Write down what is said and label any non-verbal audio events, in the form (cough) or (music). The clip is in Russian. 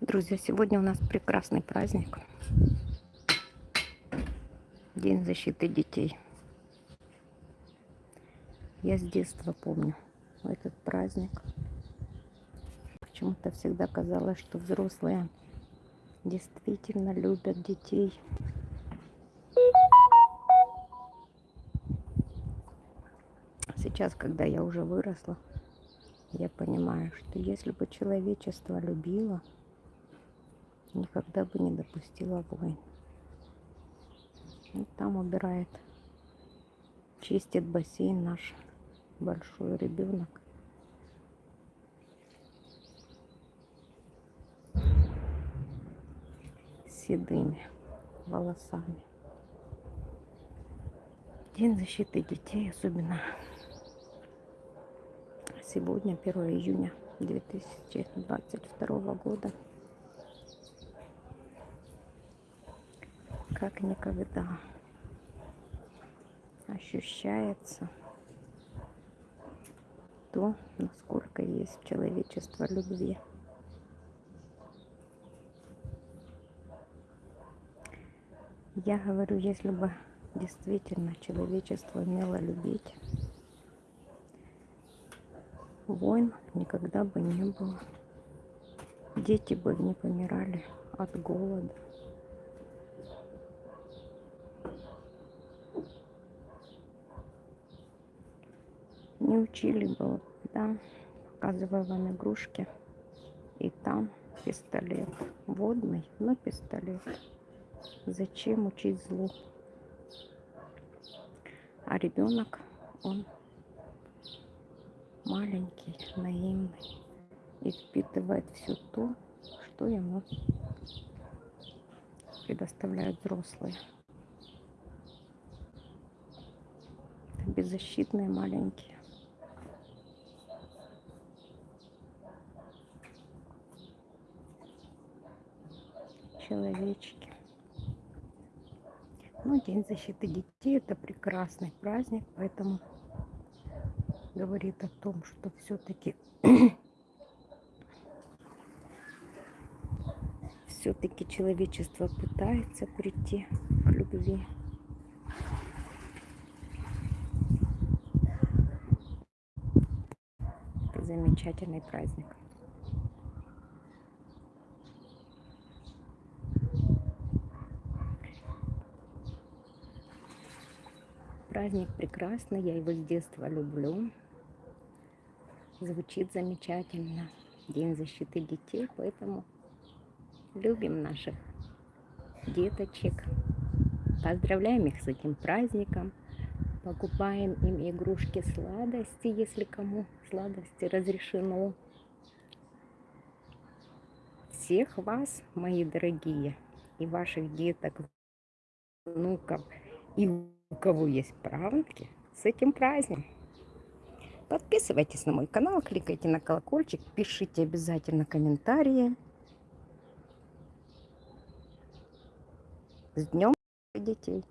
Друзья, сегодня у нас прекрасный праздник. День защиты детей. Я с детства помню этот праздник. Почему-то всегда казалось, что взрослые действительно любят детей. Сейчас, когда я уже выросла, я понимаю, что если бы человечество любило, никогда бы не допустила войн. Вот там убирает, чистит бассейн наш большой ребенок. седыми волосами. День защиты детей, особенно сегодня, 1 июня 2022 года. Как никогда ощущается то, насколько есть человечество любви. Я говорю, если бы действительно человечество умело любить, войн никогда бы не было. Дети бы не помирали от голода. Не учили бы, да, показываю вам игрушки. И там пистолет. Водный, но пистолет. Зачем учить злу? А ребенок, он маленький, наивный и впитывает все то, что ему предоставляют взрослые. Беззащитные маленькие. Человечки. Ну, День защиты детей – это прекрасный праздник, поэтому говорит о том, что все-таки (clears throat) все-таки человечество пытается прийти к любви. Замечательный праздник. Праздник прекрасный, я его с детства люблю. Звучит замечательно. День защиты детей, поэтому любим наших деточек. Поздравляем их с этим праздником. Покупаем им игрушки сладости, если кому сладости разрешено. Всех вас, мои дорогие, и ваших деток, внуков, и у кого есть правнуки, с этим праздником. Подписывайтесь на мой канал, кликайте на колокольчик, пишите обязательно комментарии. С днем детей!